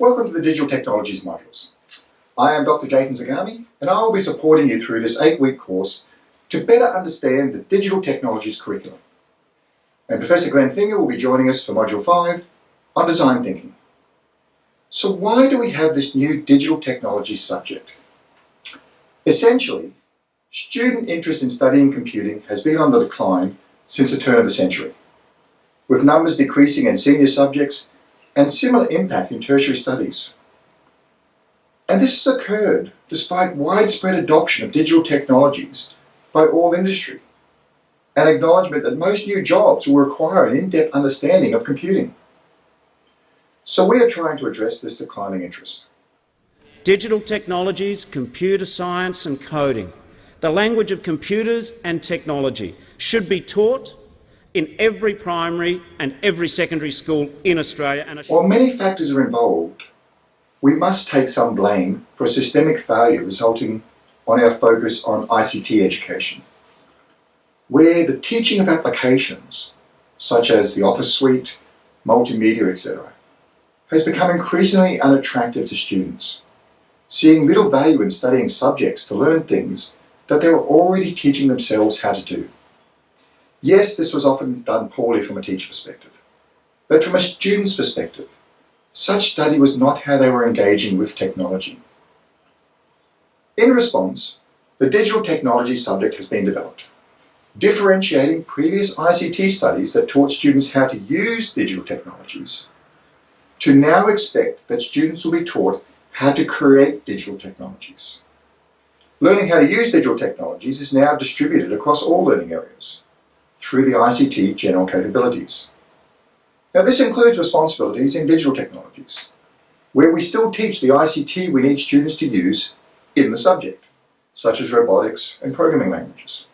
Welcome to the Digital Technologies modules. I am Dr. Jason Zagami and I will be supporting you through this eight-week course to better understand the Digital Technologies curriculum. And Professor Glenn Finger will be joining us for Module 5 on Design Thinking. So why do we have this new Digital Technologies subject? Essentially, student interest in studying computing has been on the decline since the turn of the century, with numbers decreasing in senior subjects and similar impact in tertiary studies. And this has occurred despite widespread adoption of digital technologies by all industry, and acknowledgement that most new jobs will require an in-depth understanding of computing. So we are trying to address this declining interest. Digital technologies, computer science and coding, the language of computers and technology should be taught in every primary and every secondary school in Australia. And While many factors are involved, we must take some blame for a systemic failure resulting on our focus on ICT education, where the teaching of applications, such as the Office Suite, multimedia, etc., has become increasingly unattractive to students, seeing little value in studying subjects to learn things that they were already teaching themselves how to do. Yes, this was often done poorly from a teacher perspective, but from a student's perspective, such study was not how they were engaging with technology. In response, the digital technology subject has been developed, differentiating previous ICT studies that taught students how to use digital technologies to now expect that students will be taught how to create digital technologies. Learning how to use digital technologies is now distributed across all learning areas through the ICT general capabilities. Now this includes responsibilities in digital technologies, where we still teach the ICT we need students to use in the subject, such as robotics and programming languages.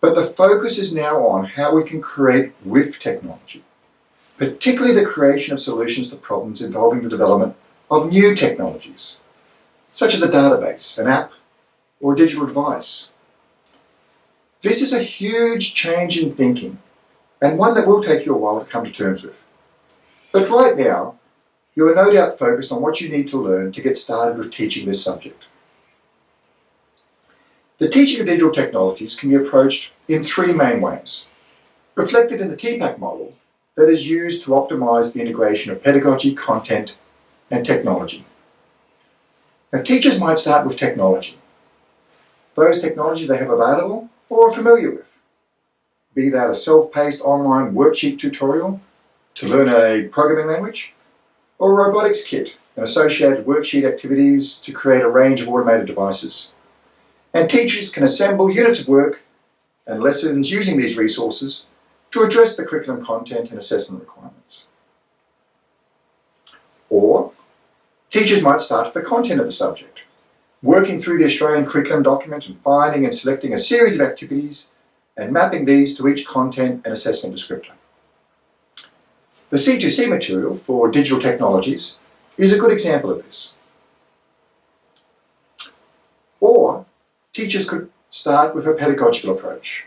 But the focus is now on how we can create with technology, particularly the creation of solutions to problems involving the development of new technologies, such as a database, an app, or a digital device, this is a huge change in thinking and one that will take you a while to come to terms with. But right now, you are no doubt focused on what you need to learn to get started with teaching this subject. The teaching of digital technologies can be approached in three main ways, reflected in the TPACK model that is used to optimize the integration of pedagogy, content, and technology. Now, teachers might start with technology, those technologies they have available or are familiar with. Be that a self-paced online worksheet tutorial to learn a programming language, or a robotics kit and associated worksheet activities to create a range of automated devices. And teachers can assemble units of work and lessons using these resources to address the curriculum content and assessment requirements. Or, teachers might start with the content of the subject working through the Australian curriculum document and finding and selecting a series of activities and mapping these to each content and assessment descriptor. The C2C material for digital technologies is a good example of this. Or teachers could start with a pedagogical approach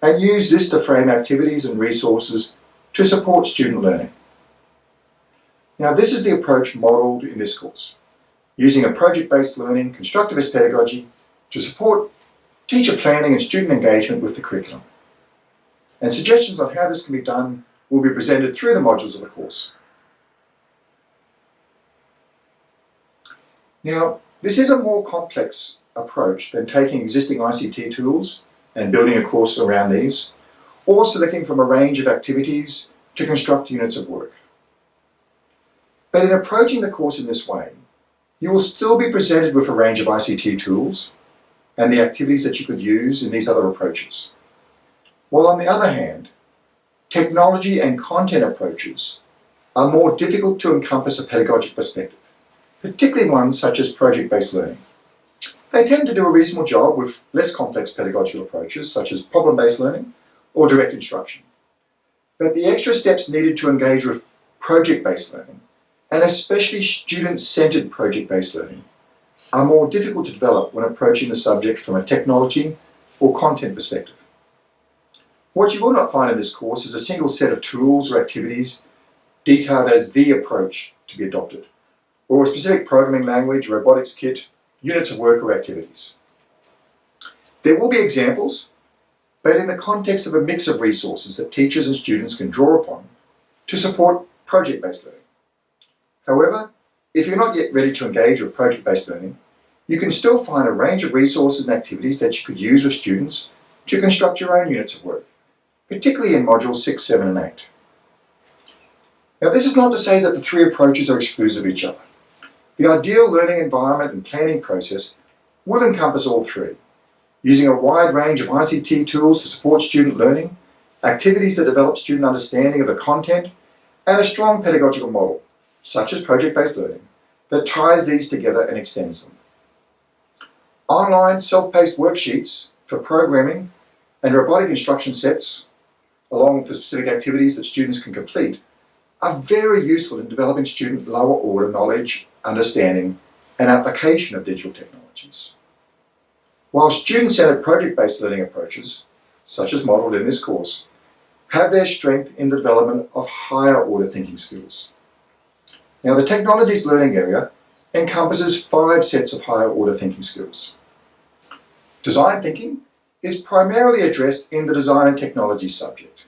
and use this to frame activities and resources to support student learning. Now this is the approach modelled in this course using a project-based learning, constructivist pedagogy to support teacher planning and student engagement with the curriculum. And suggestions on how this can be done will be presented through the modules of the course. Now, this is a more complex approach than taking existing ICT tools and building a course around these, or selecting from a range of activities to construct units of work. But in approaching the course in this way, you will still be presented with a range of ICT tools and the activities that you could use in these other approaches. While on the other hand, technology and content approaches are more difficult to encompass a pedagogic perspective, particularly ones such as project-based learning. They tend to do a reasonable job with less complex pedagogical approaches such as problem-based learning or direct instruction. But the extra steps needed to engage with project-based learning and especially student-centered project-based learning, are more difficult to develop when approaching the subject from a technology or content perspective. What you will not find in this course is a single set of tools or activities detailed as the approach to be adopted, or a specific programming language, robotics kit, units of work or activities. There will be examples, but in the context of a mix of resources that teachers and students can draw upon to support project-based learning. However, if you're not yet ready to engage with project-based learning, you can still find a range of resources and activities that you could use with students to construct your own units of work, particularly in modules 6, 7 and 8. Now this is not to say that the three approaches are exclusive of each other. The ideal learning environment and planning process will encompass all three, using a wide range of ICT tools to support student learning, activities that develop student understanding of the content, and a strong pedagogical model, such as project-based learning, that ties these together and extends them. Online self-paced worksheets for programming and robotic instruction sets, along with the specific activities that students can complete, are very useful in developing student lower order knowledge, understanding, and application of digital technologies. While student-centered project-based learning approaches, such as modelled in this course, have their strength in the development of higher order thinking skills. Now the technologies learning area encompasses five sets of higher order thinking skills. Design thinking is primarily addressed in the design and technology subject,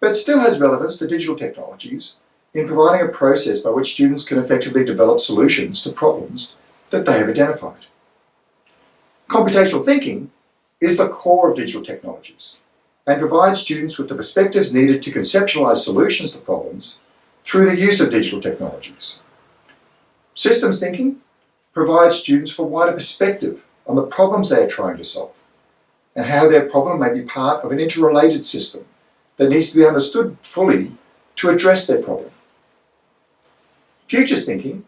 but still has relevance to digital technologies in providing a process by which students can effectively develop solutions to problems that they have identified. Computational thinking is the core of digital technologies and provides students with the perspectives needed to conceptualize solutions to problems through the use of digital technologies. Systems thinking provides students a wider perspective on the problems they are trying to solve and how their problem may be part of an interrelated system that needs to be understood fully to address their problem. Futures thinking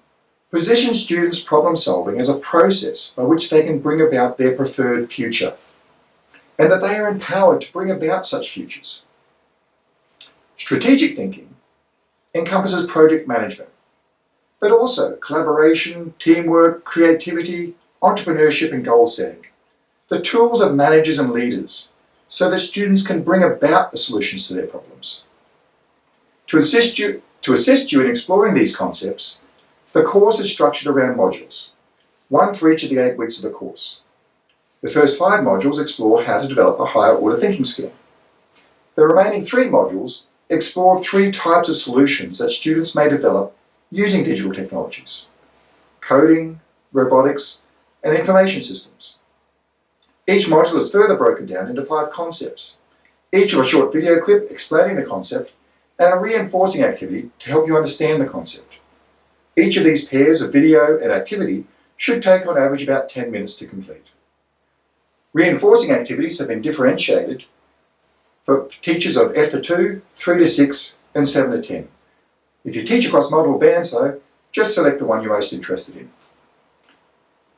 positions students' problem solving as a process by which they can bring about their preferred future and that they are empowered to bring about such futures. Strategic thinking encompasses project management, but also collaboration, teamwork, creativity, entrepreneurship and goal setting, the tools of managers and leaders so that students can bring about the solutions to their problems. To assist you, to assist you in exploring these concepts, the course is structured around modules, one for each of the eight weeks of the course. The first five modules explore how to develop a higher order thinking skill. The remaining three modules explore three types of solutions that students may develop using digital technologies. Coding, robotics, and information systems. Each module is further broken down into five concepts, each of a short video clip explaining the concept and a reinforcing activity to help you understand the concept. Each of these pairs of video and activity should take on average about 10 minutes to complete. Reinforcing activities have been differentiated for teachers of F to 2, 3 to 6 and 7 to 10. If you teach across multiple bands though, just select the one you're most interested in.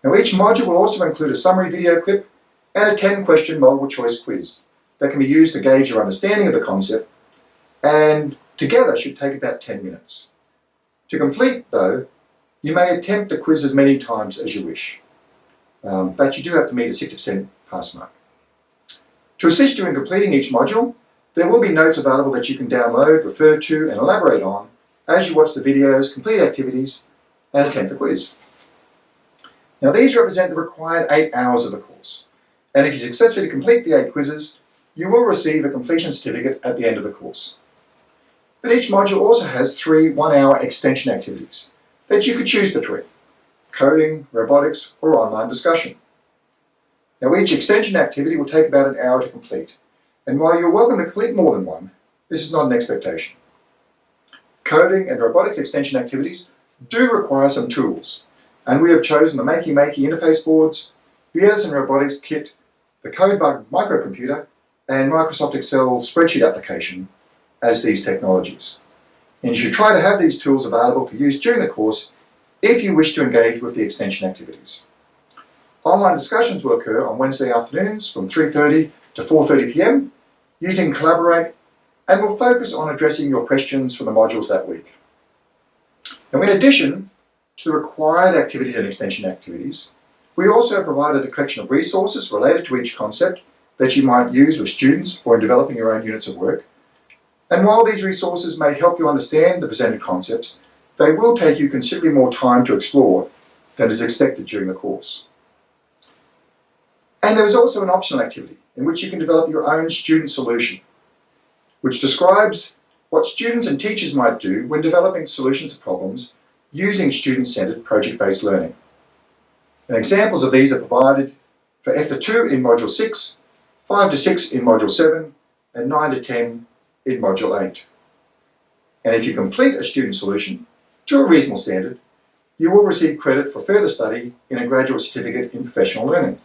Now each module will also include a summary video clip and a 10 question multiple choice quiz that can be used to gauge your understanding of the concept and together should take about 10 minutes. To complete though, you may attempt the quiz as many times as you wish, um, but you do have to meet a 60% pass mark. To assist you in completing each module, there will be notes available that you can download, refer to and elaborate on as you watch the videos, complete activities and attempt the quiz. Now these represent the required eight hours of the course. And if you successfully complete the eight quizzes, you will receive a completion certificate at the end of the course. But each module also has three one-hour extension activities that you could choose between, coding, robotics, or online discussion. Now each extension activity will take about an hour to complete, and while you're welcome to complete more than one, this is not an expectation. Coding and robotics extension activities do require some tools, and we have chosen the Makey Makey interface boards, the Edison Robotics Kit, the CodeBug microcomputer, and Microsoft Excel spreadsheet application as these technologies. And you should try to have these tools available for use during the course if you wish to engage with the extension activities. Online discussions will occur on Wednesday afternoons from 3.30 to 4.30pm using Collaborate and will focus on addressing your questions from the modules that week. Now in addition, to the required activities and extension activities. We also provided a collection of resources related to each concept that you might use with students or in developing your own units of work. And while these resources may help you understand the presented concepts, they will take you considerably more time to explore than is expected during the course. And there is also an optional activity in which you can develop your own student solution, which describes what students and teachers might do when developing solutions to problems using student-centered project-based learning. And examples of these are provided for F2 in Module 6, 5 to 6 in Module 7, and 9 to 10 in Module 8. And if you complete a student solution to a reasonable standard, you will receive credit for further study in a graduate certificate in professional learning.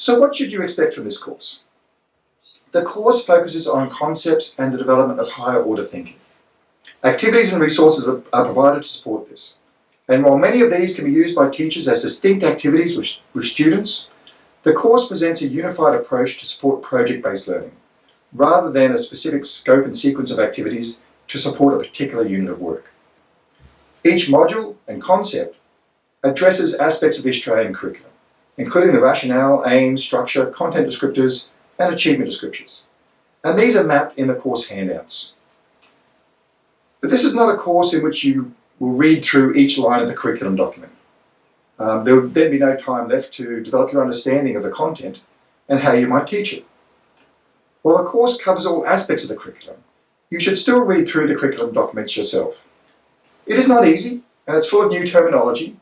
So what should you expect from this course? The course focuses on concepts and the development of higher order thinking. Activities and resources are, provided to support this. And while many of these can be used by teachers as distinct activities with, with students, the course presents a unified approach to support project-based learning, rather than a specific scope and sequence of activities to support a particular unit of work. Each module and concept addresses aspects of the Australian curriculum, including the rationale, aims, structure, content descriptors, and achievement descriptors. And these are mapped in the course handouts. But this is not a course in which you will read through each line of the curriculum document. Um, there would then be no time left to develop your understanding of the content and how you might teach it. While the course covers all aspects of the curriculum, you should still read through the curriculum documents yourself. It is not easy, and it's full of new terminology,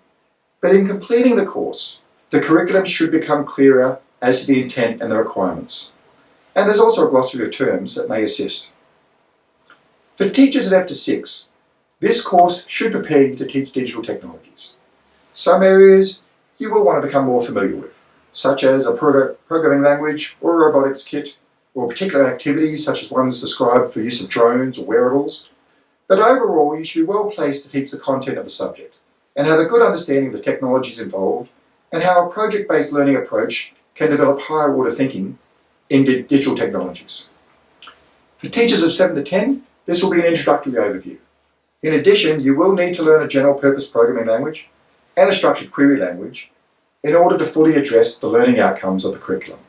but in completing the course, the curriculum should become clearer as to the intent and the requirements. And there's also a glossary of terms that may assist. For teachers at F to 6, this course should prepare you to teach digital technologies. Some areas you will want to become more familiar with, such as a programming language or a robotics kit, or particular activities such as ones described for use of drones or wearables. But overall, you should be well placed to teach the content of the subject and have a good understanding of the technologies involved and how a project-based learning approach can develop higher order thinking in digital technologies. For teachers of 7 to 10, this will be an introductory overview. In addition, you will need to learn a general purpose programming language and a structured query language in order to fully address the learning outcomes of the curriculum.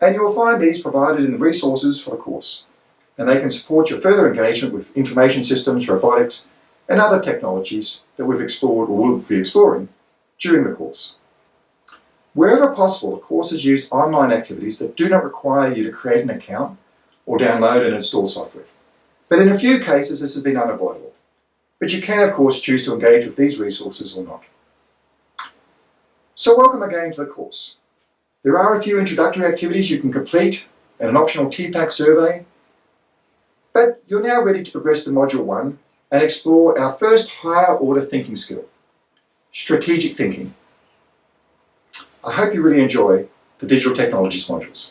And you will find these provided in the resources for the course, and they can support your further engagement with information systems, robotics, and other technologies that we've explored or will be exploring during the course. Wherever possible, the course has used online activities that do not require you to create an account or download and install software. But in a few cases, this has been unavoidable. But you can, of course, choose to engage with these resources or not. So welcome again to the course. There are a few introductory activities you can complete and an optional TPACK survey, but you're now ready to progress to Module 1 and explore our first higher order thinking skill, strategic thinking. I hope you really enjoy the digital technologies modules.